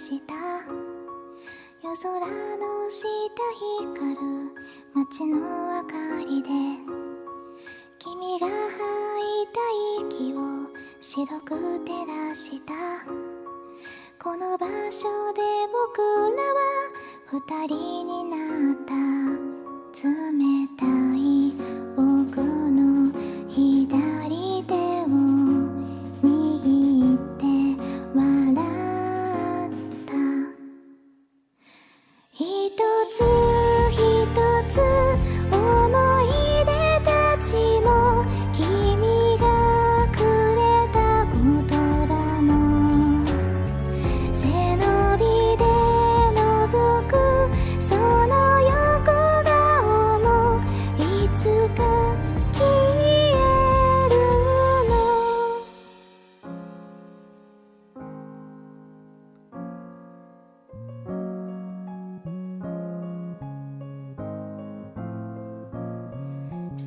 した。夜空の下光る街の明かりで君が吐いた息を白く照らした。この場所で僕らは二人になった。冷たい。人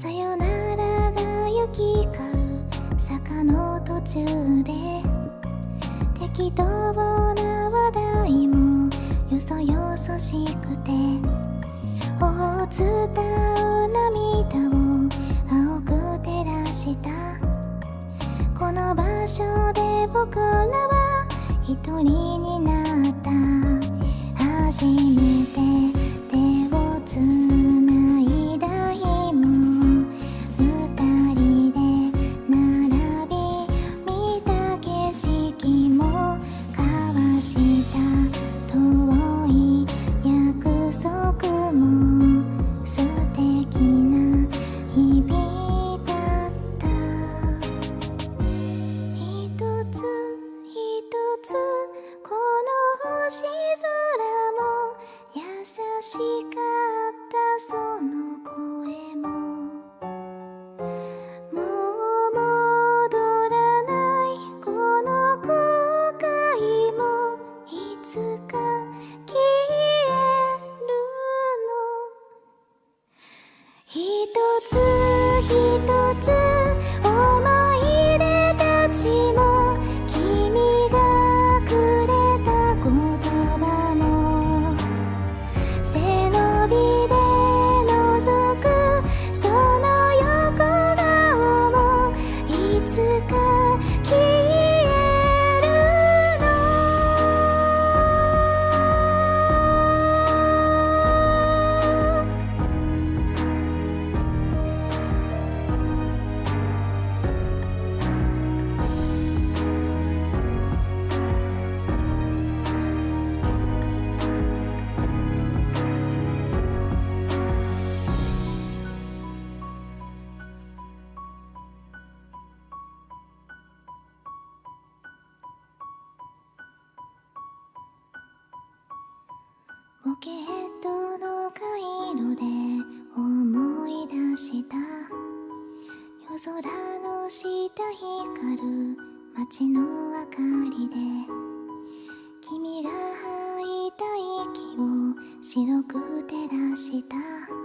さよならが行き交う坂の途中で。適当な話題もよそよそしくて。頬を伝う涙を青く照らした。この場所で僕らは一人になった。初めて一ポケットの回路で思い出した。夜空の下光る街の明かりで。君が吐いた息を白く照らした。